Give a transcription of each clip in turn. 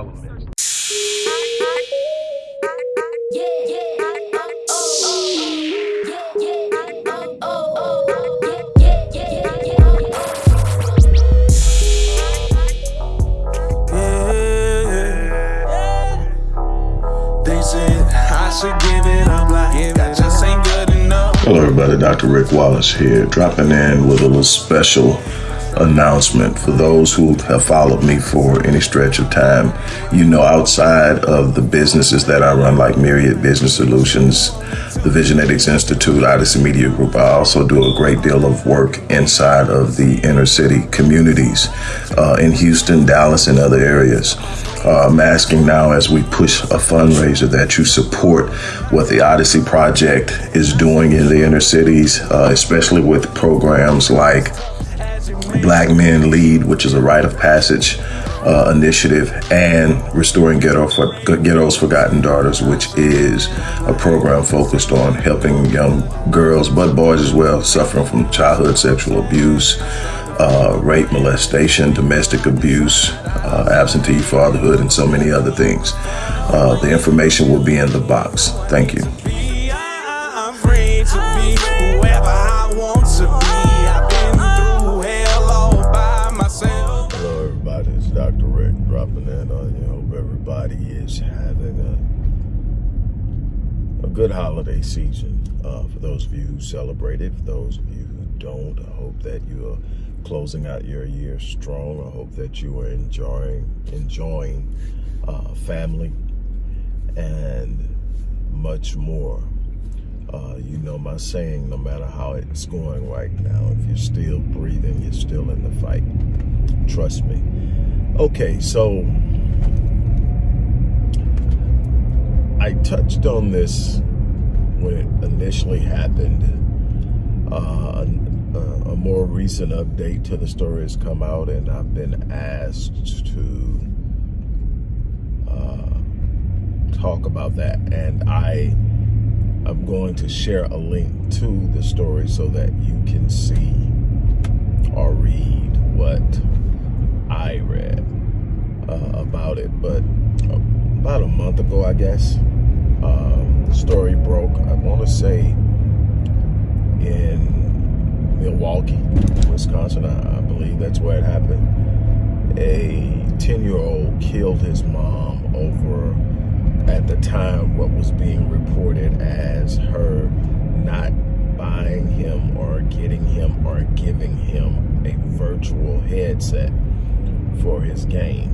all elements. Hello everybody, Dr. Rick Wallace here, dropping in with a little special announcement for those who have followed me for any stretch of time. You know, outside of the businesses that I run, like Myriad Business Solutions, the Visionetics Institute, Odyssey Media Group, I also do a great deal of work inside of the inner city communities uh, in Houston, Dallas, and other areas. Uh, I'm asking now as we push a fundraiser that you support what the Odyssey Project is doing in the inner cities, uh, especially with programs like Black Men Lead, which is a rite of passage uh, initiative, and Restoring Ghetto for, Ghetto's Forgotten Daughters, which is a program focused on helping young girls, but boys as well, suffering from childhood sexual abuse, uh, rape, molestation, domestic abuse, uh, absentee fatherhood, and so many other things. Uh, the information will be in the box. Thank you. Good holiday season uh, for those of you who celebrated. For those of you who don't, I hope that you are closing out your year strong. I hope that you are enjoying enjoying uh, family and much more. Uh, you know my saying, no matter how it's going right now, if you're still breathing, you're still in the fight. Trust me. Okay, so I touched on this when it initially happened. Uh, a, a, more recent update to the story has come out and I've been asked to uh, talk about that. And I am going to share a link to the story so that you can see or read what I read uh, about it. But about a month ago, I guess, um, the story broke, I want to say, in Milwaukee, Wisconsin. I, I believe that's where it happened. A 10-year-old killed his mom over, at the time, what was being reported as her not buying him or getting him or giving him a virtual headset for his game.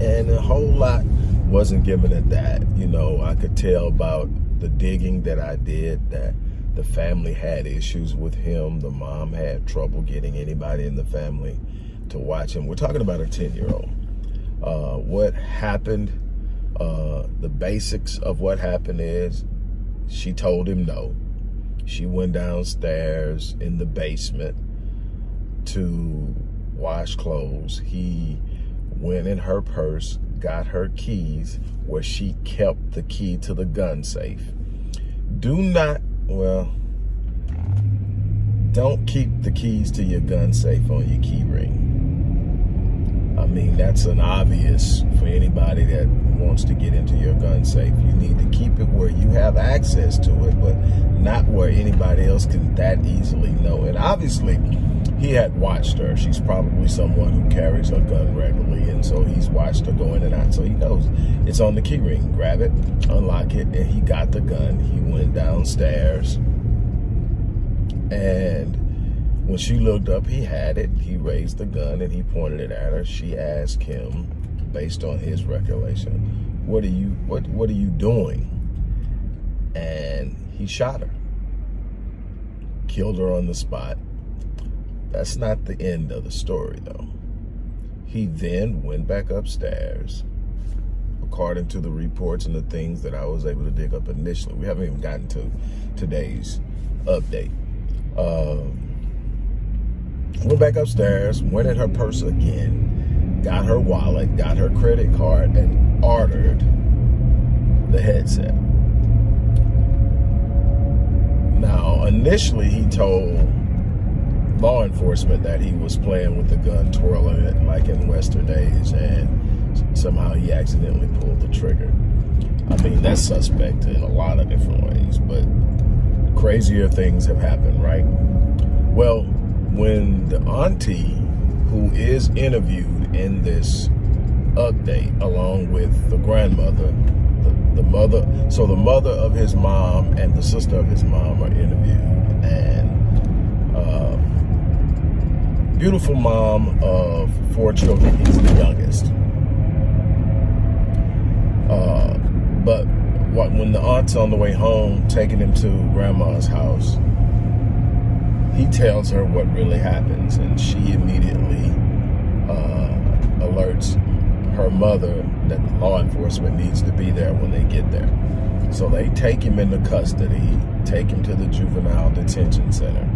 And a whole lot wasn't given at that. You know, I could tell about the digging that I did that the family had issues with him. The mom had trouble getting anybody in the family to watch him. We're talking about a 10-year-old. Uh, what happened, uh, the basics of what happened is she told him no. She went downstairs in the basement to wash clothes. He went in her purse, got her keys where she kept the key to the gun safe. Do not, well, don't keep the keys to your gun safe on your key ring. I mean, that's an obvious for anybody that wants to get into your gun safe. You need to keep it where you have access to it, but not where anybody else can that easily know. And obviously, he had watched her. She's probably someone who carries a gun regularly, and so he's watched her go in and out. So he knows it's on the key ring. Grab it, unlock it, and he got the gun. He went downstairs, and when she looked up, he had it. He raised the gun and he pointed it at her. She asked him, based on his recollection, "What are you? What What are you doing?" And he shot her, killed her on the spot that's not the end of the story, though. He then went back upstairs, according to the reports and the things that I was able to dig up initially. We haven't even gotten to today's update. Um, went back upstairs, went in her purse again, got her wallet, got her credit card, and ordered the headset. Now, initially, he told law enforcement that he was playing with the gun, twirling it like in Western days, and somehow he accidentally pulled the trigger. I mean, that's suspect in a lot of different ways, but crazier things have happened, right? Well, when the auntie who is interviewed in this update along with the grandmother the, the mother so the mother of his mom and the sister of his mom are interviewed and uh, beautiful mom of four children he's the youngest uh, but what, when the aunt's on the way home taking him to grandma's house he tells her what really happens and she immediately uh, alerts her mother that law enforcement needs to be there when they get there. So they take him into custody, take him to the juvenile detention center.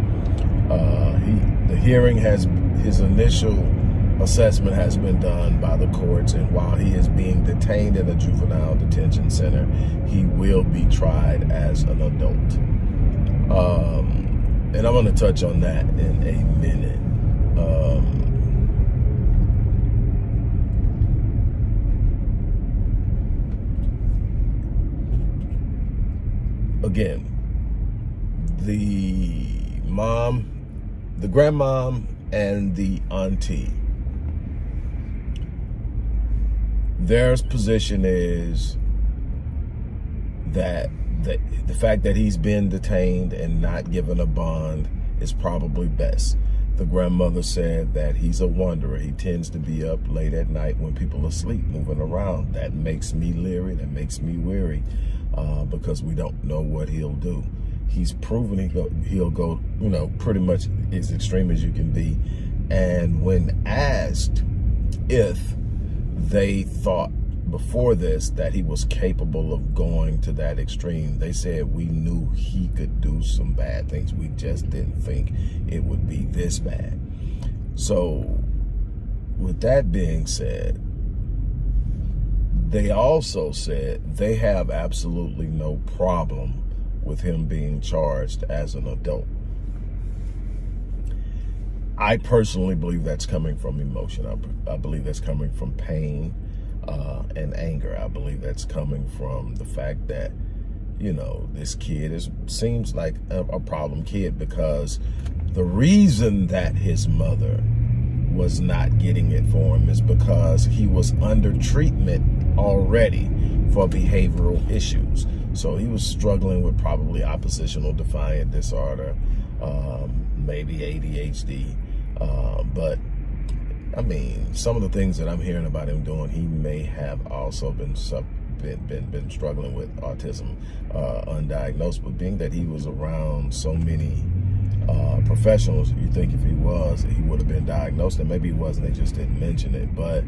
Uh, he, the hearing has, his initial assessment has been done by the courts and while he is being detained in a juvenile detention center, he will be tried as an adult. Um, and I'm going to touch on that in a minute. Um, again, the mom, the grandmom, and the auntie, their position is that the, the fact that he's been detained and not given a bond is probably best. The grandmother said that he's a wanderer. He tends to be up late at night when people are asleep, moving around. That makes me leery. That makes me weary uh, because we don't know what he'll do. He's proven he go, he'll go, you know, pretty much as extreme as you can be. And when asked if they thought before this that he was capable of going to that extreme. They said we knew he could do some bad things. We just didn't think it would be this bad. So with that being said, they also said they have absolutely no problem with him being charged as an adult. I personally believe that's coming from emotion. I, I believe that's coming from pain uh, and anger. I believe that's coming from the fact that, you know, this kid is seems like a, a problem kid because the reason that his mother was not getting it for him is because he was under treatment already for behavioral issues. So he was struggling with probably oppositional defiant disorder, um, maybe ADHD, uh, but I mean, some of the things that I'm hearing about him doing, he may have also been been been, been struggling with autism uh, undiagnosed. But being that he was around so many uh, professionals, you think if he was, he would have been diagnosed, and maybe he wasn't. They just didn't mention it. But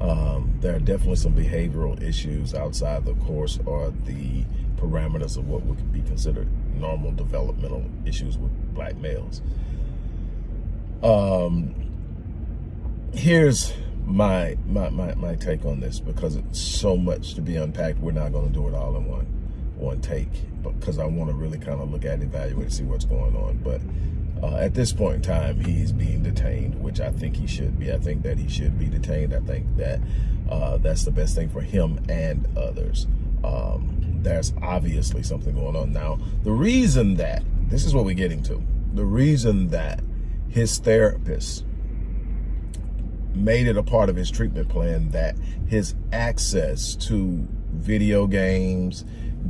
um, there are definitely some behavioral issues outside the course or the parameters of what would be considered normal developmental issues with black males. Um, here's my, my, my, my take on this because it's so much to be unpacked. We're not going to do it all in one, one take because I want to really kind of look at, evaluate, see what's going on. But uh, at this point in time, he's being detained, which I think he should be. I think that he should be detained. I think that uh, that's the best thing for him and others. Um, there's obviously something going on. Now, the reason that, this is what we're getting to, the reason that his therapist made it a part of his treatment plan that his access to video games,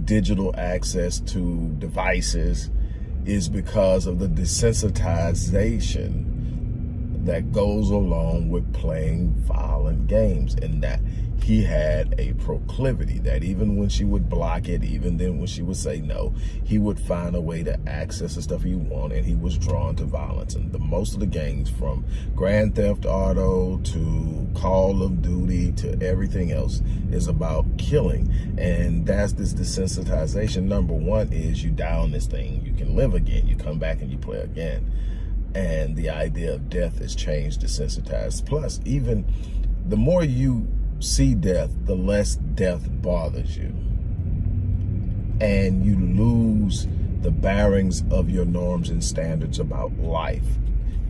digital access to devices is because of the desensitization that goes along with playing violent games and that he had a proclivity that even when she would block it, even then when she would say no, he would find a way to access the stuff he wanted and he was drawn to violence. And the most of the games from Grand Theft Auto to Call of Duty to everything else is about killing. And that's this desensitization. Number one is you down this thing, you can live again, you come back and you play again. And the idea of death is changed, desensitized. Plus, even the more you see death, the less death bothers you. And you lose the bearings of your norms and standards about life.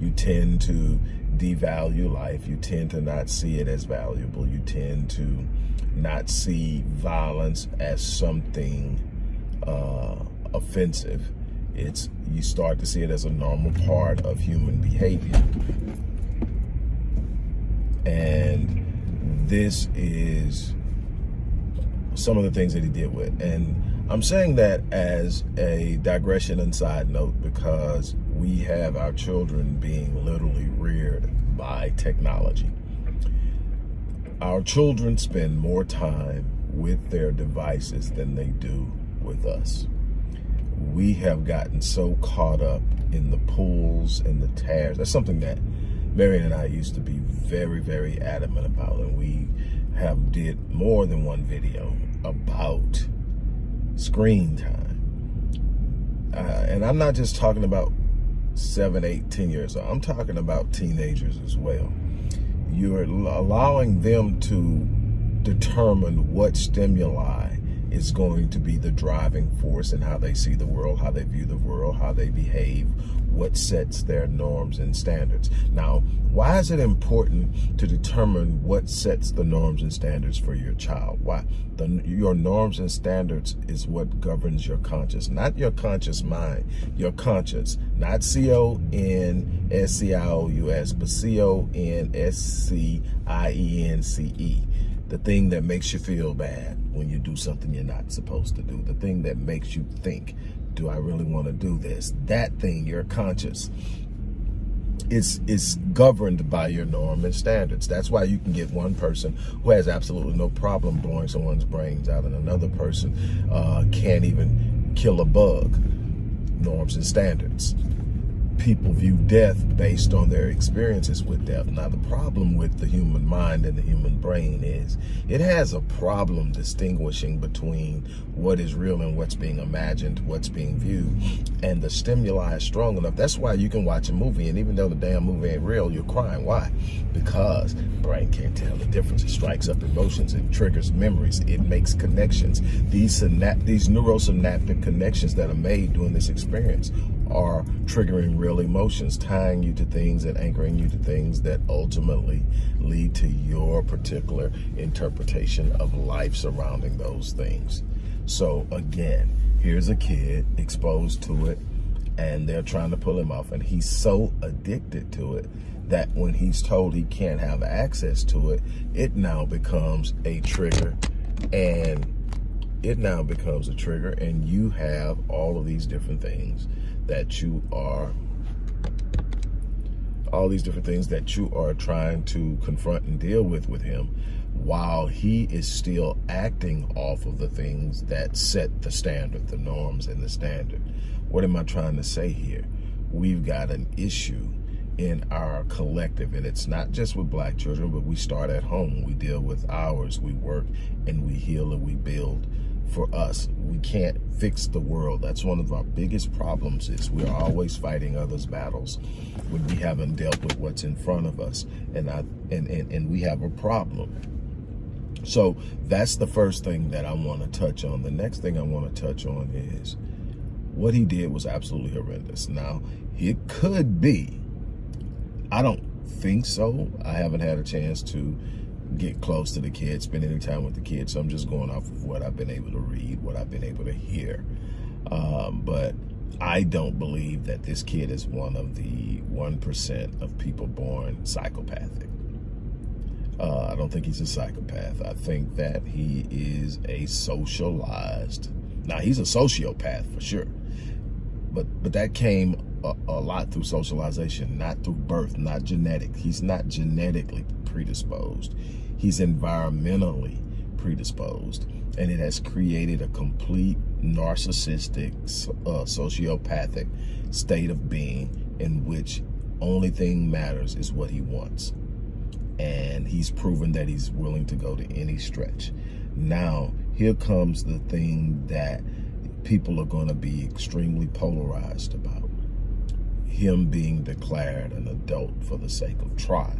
You tend to devalue life. You tend to not see it as valuable. You tend to not see violence as something uh, offensive. It's you start to see it as a normal part of human behavior. And this is some of the things that he did with. And I'm saying that as a digression and side note because we have our children being literally reared by technology. Our children spend more time with their devices than they do with us. We have gotten so caught up in the pulls and the tears. That's something that Marion and I used to be very, very adamant about. And we have did more than one video about screen time. Uh, and I'm not just talking about seven, eight, ten years old. I'm talking about teenagers as well. You're allowing them to determine what stimuli is going to be the driving force in how they see the world, how they view the world, how they behave, what sets their norms and standards. Now, why is it important to determine what sets the norms and standards for your child? Why? The, your norms and standards is what governs your conscious, not your conscious mind, your conscience, not C-O-N-S-C-I-O-U-S, but C-O-N-S-C-I-E-N-C-E. The thing that makes you feel bad when you do something you're not supposed to do. The thing that makes you think, do I really want to do this? That thing, your conscious, is is governed by your norm and standards. That's why you can get one person who has absolutely no problem blowing someone's brains out and another person uh, can't even kill a bug. Norms and standards people view death based on their experiences with death. Now, the problem with the human mind and the human brain is it has a problem distinguishing between what is real and what's being imagined, what's being viewed, and the stimuli is strong enough. That's why you can watch a movie, and even though the damn movie ain't real, you're crying. Why? Because brain can't tell the difference. It strikes up emotions. It triggers memories. It makes connections. These, these neurosynaptic connections that are made during this experience are triggering real emotions, tying you to things and anchoring you to things that ultimately lead to your particular interpretation of life surrounding those things. So again, here's a kid exposed to it and they're trying to pull him off and he's so addicted to it that when he's told he can't have access to it, it now becomes a trigger and it now becomes a trigger and you have all of these different things that you are all these different things that you are trying to confront and deal with with him while he is still acting off of the things that set the standard, the norms and the standard. What am I trying to say here? We've got an issue in our collective and it's not just with black children, but we start at home. We deal with ours, we work and we heal and we build for us. We can't fix the world. That's one of our biggest problems is we're always fighting others' battles when we haven't dealt with what's in front of us. And, I, and, and, and we have a problem. So that's the first thing that I want to touch on. The next thing I want to touch on is what he did was absolutely horrendous. Now, it could be, I don't think so. I haven't had a chance to get close to the kids, spend any time with the kids. So I'm just going off of what I've been able to read, what I've been able to hear. Um, but I don't believe that this kid is one of the 1% of people born psychopathic. Uh, I don't think he's a psychopath. I think that he is a socialized, now he's a sociopath for sure, but but that came a, a lot through socialization, not through birth, not genetic. He's not genetically predisposed. He's environmentally predisposed and it has created a complete narcissistic uh, sociopathic state of being in which only thing matters is what he wants. And he's proven that he's willing to go to any stretch. Now here comes the thing that people are going to be extremely polarized about. Him being declared an adult for the sake of trial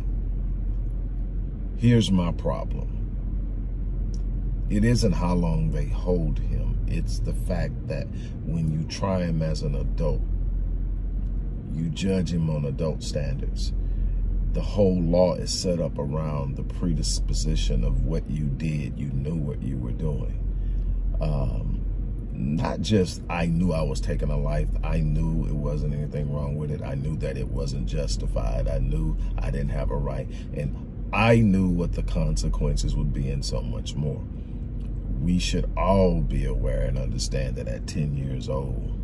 Here's my problem. It isn't how long they hold him. It's the fact that when you try him as an adult, you judge him on adult standards. The whole law is set up around the predisposition of what you did. You knew what you were doing. Um, not just I knew I was taking a life. I knew it wasn't anything wrong with it. I knew that it wasn't justified. I knew I didn't have a right. And I knew what the consequences would be and so much more. We should all be aware and understand that at 10 years old,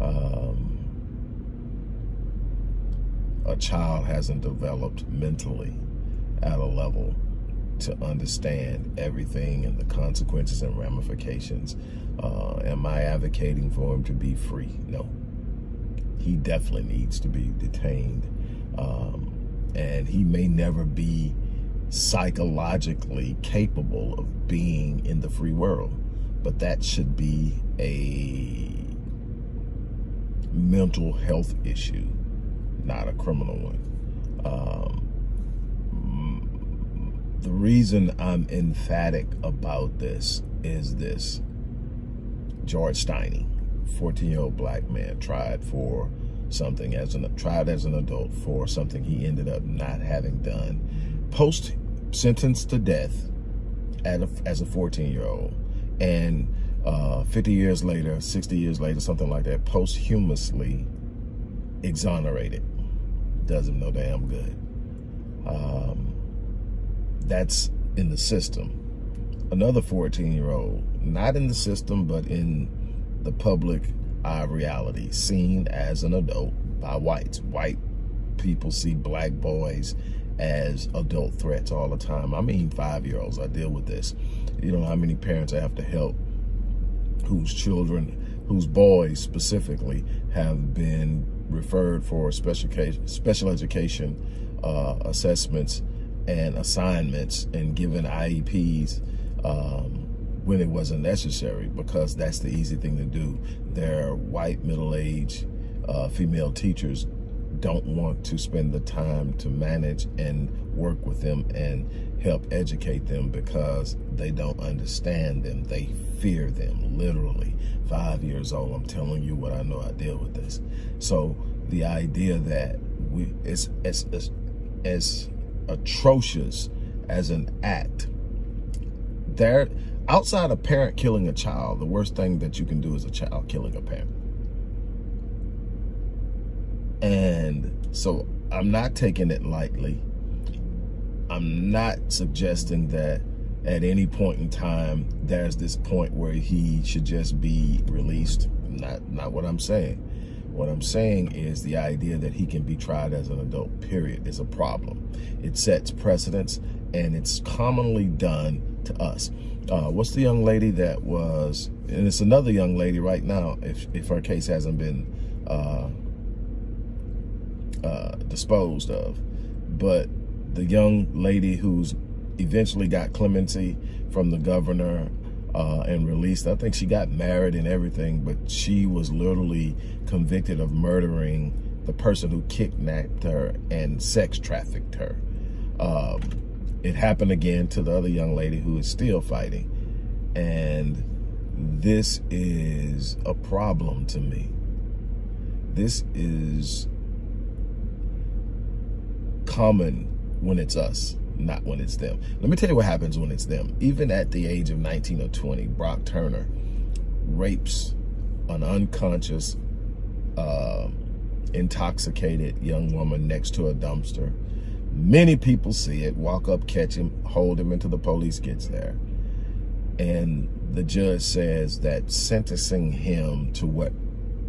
um, a child hasn't developed mentally at a level to understand everything and the consequences and ramifications. Uh, am I advocating for him to be free? No. He definitely needs to be detained. Um, and he may never be psychologically capable of being in the free world. But that should be a mental health issue, not a criminal one. Um, the reason I'm emphatic about this is this. George Stinney, 14-year-old black man, tried for something as an tried as an adult for something he ended up not having done. Post sentenced to death at a, as a 14-year-old, and uh, 50 years later, 60 years later, something like that, posthumously exonerated. Does him no damn good. Um, that's in the system. Another 14-year-old, not in the system, but in the public eye reality, seen as an adult by whites. White people see black boys as adult threats all the time. I mean, five-year-olds, I deal with this. You know how many parents I have to help whose children, whose boys specifically have been referred for special, special education uh, assessments and assignments and given IEPs um, when it wasn't necessary because that's the easy thing to do. Their white middle-aged uh, female teachers don't want to spend the time to manage and work with them and help educate them because they don't understand them. They fear them, literally. Five years old, I'm telling you what I know, I deal with this. So the idea that we it's, it's, it's, it's atrocious as an act. There, outside a parent killing a child, the worst thing that you can do is a child killing a parent. And so I'm not taking it lightly. I'm not suggesting that at any point in time there's this point where he should just be released. Not, not what I'm saying. What I'm saying is the idea that he can be tried as an adult, period, is a problem. It sets precedents and it's commonly done to us. Uh, what's the young lady that was, and it's another young lady right now, if, if her case hasn't been uh, uh, disposed of, but the young lady who's eventually got clemency from the governor uh, and released. I think she got married and everything, but she was literally convicted of murdering the person who kidnapped her and sex trafficked her. Um, it happened again to the other young lady who is still fighting. And this is a problem to me. This is common when it's us not when it's them. Let me tell you what happens when it's them. Even at the age of 19 or 20, Brock Turner rapes an unconscious, uh, intoxicated young woman next to a dumpster. Many people see it, walk up, catch him, hold him until the police gets there. And the judge says that sentencing him to what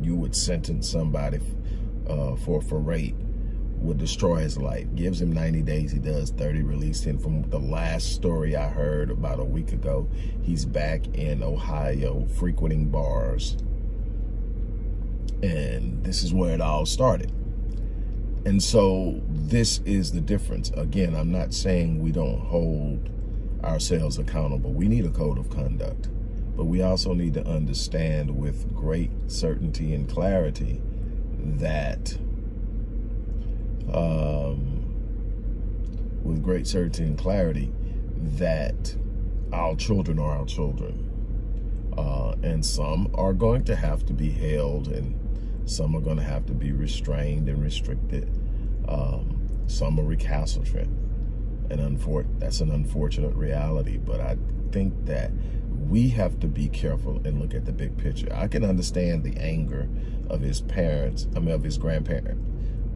you would sentence somebody uh, for, for rape would destroy his life. Gives him 90 days. He does 30, released him. From the last story I heard about a week ago, he's back in Ohio frequenting bars. And this is where it all started. And so this is the difference. Again, I'm not saying we don't hold ourselves accountable. We need a code of conduct. But we also need to understand with great certainty and clarity that um, with great certainty and clarity that our children are our children. Uh, and some are going to have to be held and Some are going to have to be restrained and restricted. Um, some are recalcitrant. And that's an unfortunate reality. But I think that we have to be careful and look at the big picture. I can understand the anger of his parents, I mean, of his grandparents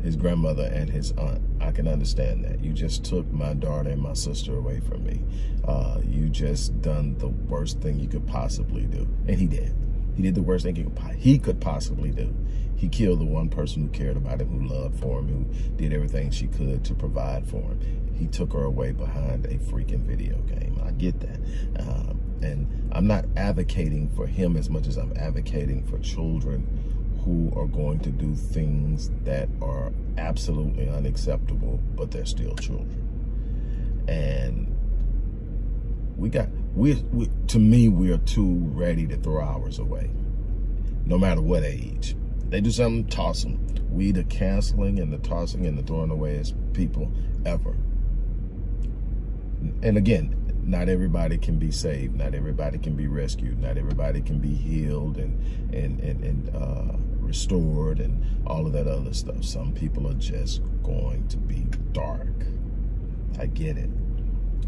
his grandmother and his aunt. I can understand that. You just took my daughter and my sister away from me. Uh, you just done the worst thing you could possibly do. And he did. He did the worst thing he could, he could possibly do. He killed the one person who cared about him, who loved for him, who did everything she could to provide for him. He took her away behind a freaking video game. I get that. Um, and I'm not advocating for him as much as I'm advocating for children who are going to do things that are absolutely unacceptable, but they're still children. And we got, we, we to me, we are too ready to throw ours away, no matter what age. They do something, toss them. We the canceling and the tossing and the throwing away as people ever. And again, not everybody can be saved. Not everybody can be rescued. Not everybody can be healed and and and, and uh, restored and all of that other stuff. Some people are just going to be dark. I get it.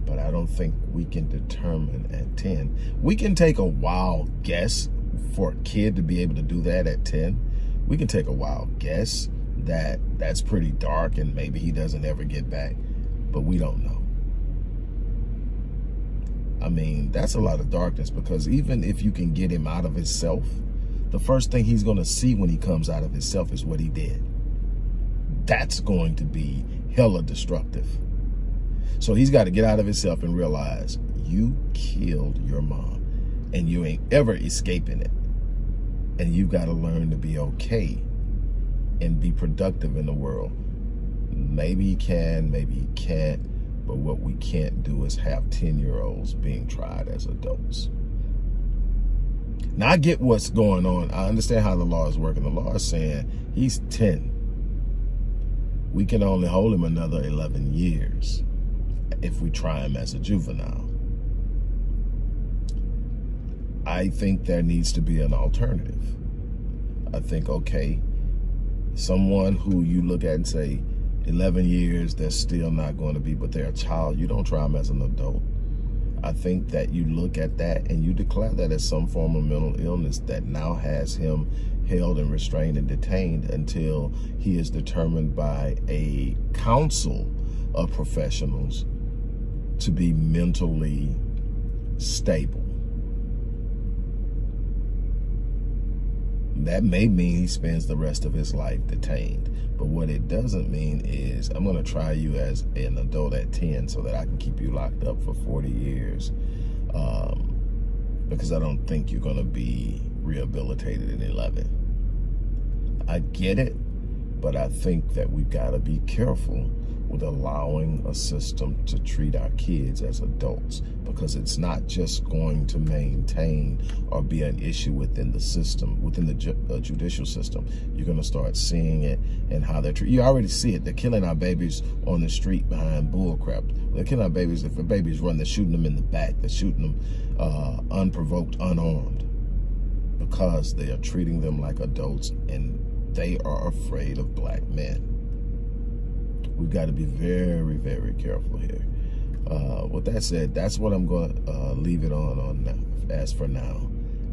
But I don't think we can determine at 10. We can take a wild guess for a kid to be able to do that at 10. We can take a wild guess that that's pretty dark and maybe he doesn't ever get back. But we don't know. I mean, that's a lot of darkness because even if you can get him out of himself, the first thing he's going to see when he comes out of himself is what he did. That's going to be hella destructive. So he's got to get out of himself and realize you killed your mom and you ain't ever escaping it. And you've got to learn to be okay and be productive in the world. Maybe you can, maybe you can't but what we can't do is have 10-year-olds being tried as adults. Now, I get what's going on. I understand how the law is working. The law is saying he's 10. We can only hold him another 11 years if we try him as a juvenile. I think there needs to be an alternative. I think, okay, someone who you look at and say, 11 years, they're still not going to be, but they're a child. You don't try them as an adult. I think that you look at that and you declare that as some form of mental illness that now has him held and restrained and detained until he is determined by a council of professionals to be mentally stable. That may mean he spends the rest of his life detained. But what it doesn't mean is I'm going to try you as an adult at 10 so that I can keep you locked up for 40 years. Um, because I don't think you're going to be rehabilitated in 11. I get it, but I think that we've got to be careful with allowing a system to treat our kids as adults because it's not just going to maintain or be an issue within the system, within the ju judicial system. You're going to start seeing it and how they're treated. You already see it. They're killing our babies on the street behind bullcrap. They're killing our babies. If a baby's run, they're shooting them in the back. They're shooting them uh, unprovoked, unarmed because they are treating them like adults and they are afraid of black men we've got to be very, very careful here. Uh, with that said, that's what I'm going to uh, leave it on, on as for now.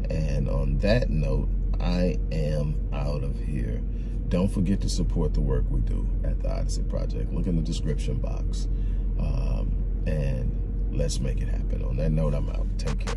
And on that note, I am out of here. Don't forget to support the work we do at the Odyssey Project. Look in the description box. Um, and let's make it happen. On that note, I'm out. Take care.